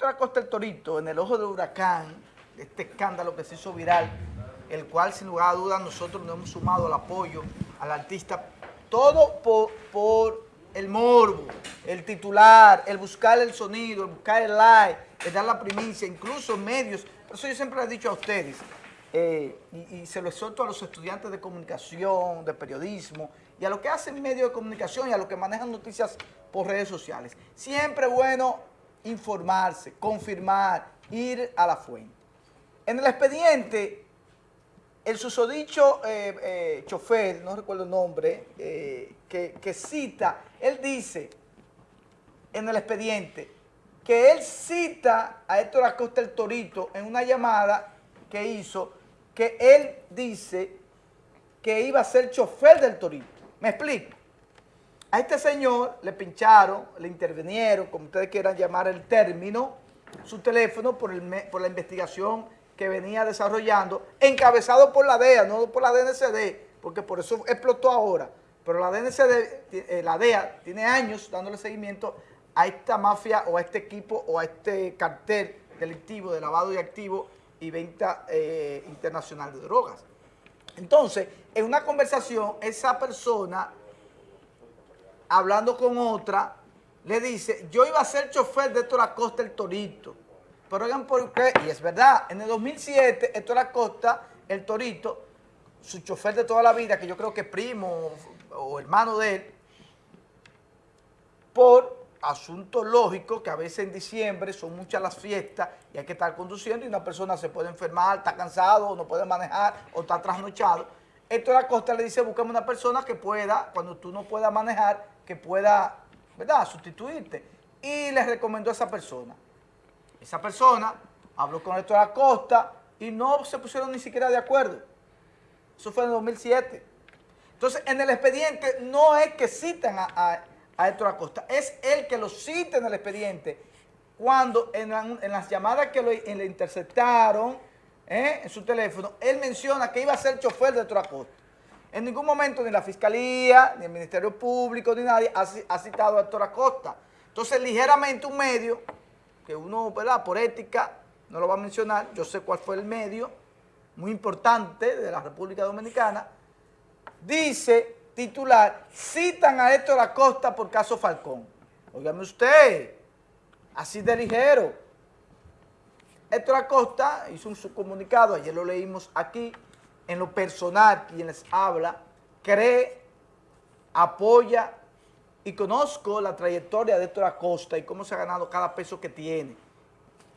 Héctor Acosta el Torito, en el ojo del huracán, este escándalo que se hizo viral, el cual sin lugar a dudas nosotros nos hemos sumado al apoyo al artista, todo por, el morbo, el titular, el buscar el sonido, el buscar el like, el dar la primicia, incluso medios. Por eso yo siempre le he dicho a ustedes, eh, y, se lo exhorto a los estudiantes de comunicación, de periodismo, y a los que hacen medios de comunicación y a los que manejan noticias por redes sociales. Siempre bueno informarse, confirmar, ir a la fuente. En el expediente, el susodicho eh, eh, chofer, no recuerdo el nombre, eh, que, cita, él dice en el expediente que él cita a Héctor Acosta el Torito en una llamada que hizo, que él dice que iba a ser chofer del Torito. ¿Me explico? A este señor le pincharon, le intervinieron, como ustedes quieran llamar el término, su teléfono por, la investigación que venía desarrollando, encabezado por la DEA, no por la DNCD, porque por eso explotó ahora. Pero la DNCD, eh, la DEA, tiene años dándole seguimiento a esta mafia o a este equipo o a este cartel delictivo de lavado de activos y venta eh, internacional de drogas. Entonces, en una conversación, esa persona hablando con otra, le dice, yo iba a ser chofer de Héctor Acosta el Torito. Pero oigan por qué, y es verdad, en el 2007 Héctor Acosta, el Torito, su chofer de toda la vida, que yo creo que es primo o hermano de él, por asuntos lógicos, que a veces en diciembre son muchas las fiestas y hay que estar conduciendo y una persona se puede enfermar, está cansado, no puede manejar o está trasnochado. Héctor Acosta le dice, buscamos una persona que pueda, cuando tú no puedas manejar, que pueda, ¿verdad?, sustituirte. Y le recomendó a esa persona. Esa persona habló con Héctor Acosta y no se pusieron ni siquiera de acuerdo. Eso fue en 2007. Entonces, en el expediente no es que citan a, Héctor Acosta, es él que lo cita en el expediente cuando en, las llamadas que le interceptaron ¿eh? en su teléfono, él menciona que iba a ser chofer de Héctor Acosta. En ningún momento ni la Fiscalía, ni el Ministerio Público, ni nadie ha, citado a Héctor Acosta. Entonces, ligeramente un medio, que uno, por ética, no lo va a mencionar, yo sé cuál fue el medio, muy importante de la República Dominicana, dice, titular, citan a Héctor Acosta por caso Falcón. Óigame usted, así de ligero. Héctor Acosta hizo un subcomunicado, ayer lo leímos aquí, en lo personal, quien les habla, cree, apoya y conozco la trayectoria de Héctor Acosta y cómo se ha ganado cada peso que tiene.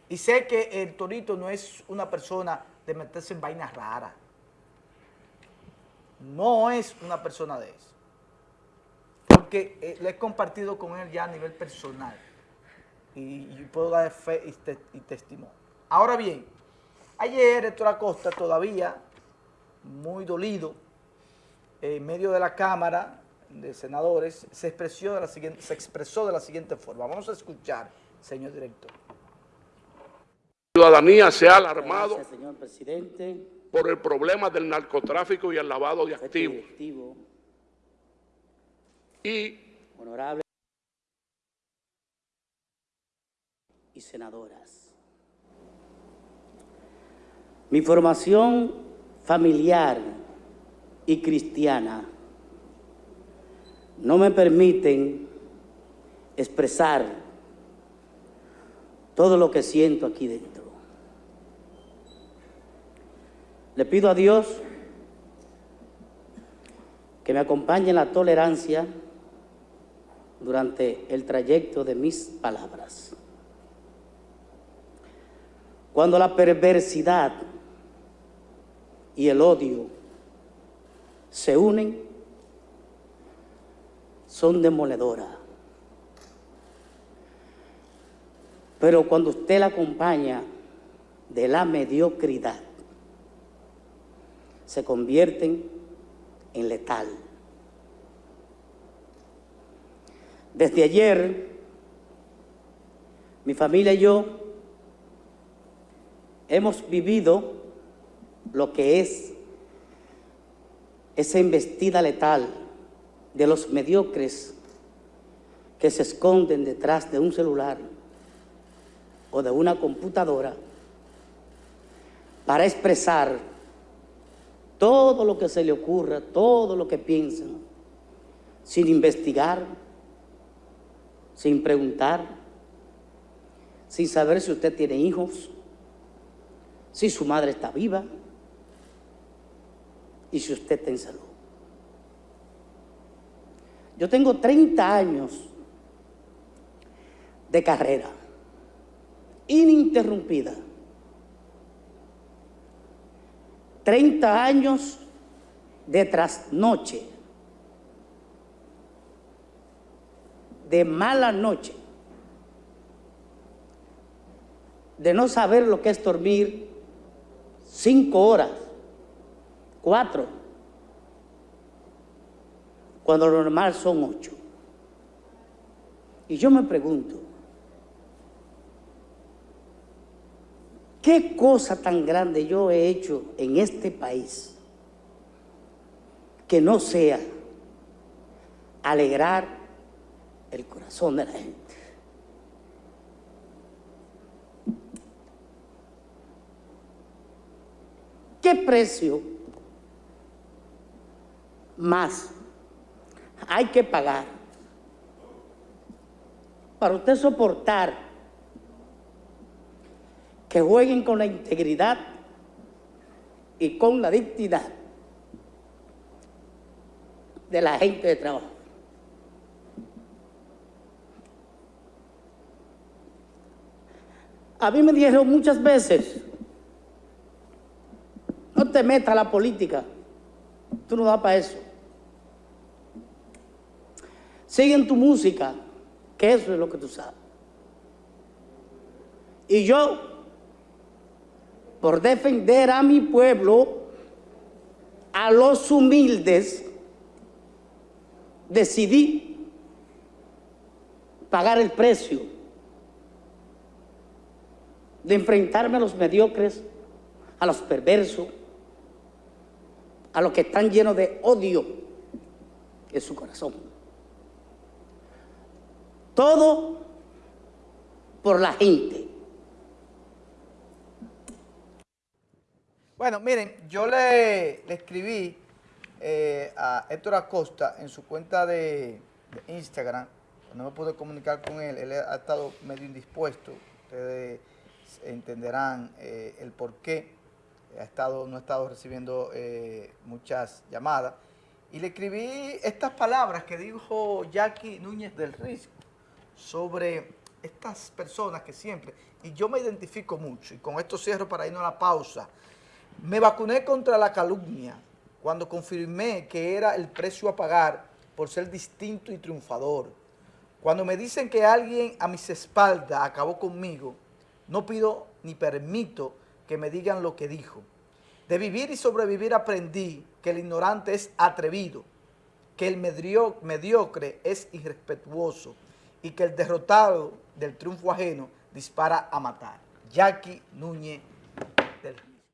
Y sé que el Torito no es una persona de meterse en vainas raras. No es una persona de eso. Porque eh, le he compartido con él ya a nivel personal. Y, puedo dar fe y, y testimonio. Ahora bien, ayer Héctor Acosta todavía muy dolido, en medio de la Cámara de Senadores, se expresó de la siguiente, se expresó de la siguiente forma. Vamos a escuchar, señor director. La ciudadanía se ha alarmado señor presidente. por el problema del narcotráfico y el lavado de activos. Y honorable y senadoras. Mi formación familiar y cristiana no me permiten expresar todo lo que siento aquí dentro. Le pido a Dios que me acompañe en la tolerancia durante el trayecto de mis palabras. Cuando la perversidad y el odio se unen, son demoledoras. Pero cuando usted la acompaña de la mediocridad, se convierten en letal. Desde ayer, mi familia y yo hemos vivido lo que es esa investida letal de los mediocres que se esconden detrás de un celular o de una computadora para expresar todo lo que se le ocurra, todo lo que piensan, sin investigar, sin preguntar, sin saber si usted tiene hijos, si su madre está viva y si usted está en salud. Yo tengo 30 años de carrera ininterrumpida. 30 años de trasnoche, de mala noche, de no saber lo que es dormir cinco horas, cuatro, cuando lo normal son ocho. Y yo me pregunto, ¿Qué cosa tan grande yo he hecho en este país que no sea alegrar el corazón de la gente? ¿Qué precio más. Hay que pagar. Para usted soportar que jueguen con la integridad y con la dignidad de la gente de trabajo. A mí me dijeron muchas veces, no te metas a la política, tú no das para eso. Sigue en tu música, que eso es lo que tú sabes. Y yo por defender a mi pueblo, a los humildes, decidí pagar el precio de enfrentarme a los mediocres, a los perversos, a los que están llenos de odio en su corazón. Todo por la gente. Bueno, miren, yo le, escribí eh, a Héctor Acosta en su cuenta de, Instagram, no me pude comunicar con él, él ha estado medio indispuesto, ustedes entenderán eh, el por qué, ha estado, no ha estado recibiendo eh, muchas llamadas, y le escribí estas palabras que dijo Jackie Núñez del Risco sobre estas personas que siempre, y yo me identifico mucho, y con esto cierro para irnos a la pausa, me vacuné contra la calumnia cuando confirmé que era el precio a pagar por ser distinto y triunfador. Cuando me dicen que alguien a mis espaldas acabó conmigo, no pido ni permito que me digan lo que dijo. De vivir y sobrevivir aprendí que el ignorante es atrevido, que el mediocre es irrespetuoso y que el derrotado del triunfo ajeno dispara a matar. Jackie Núñez del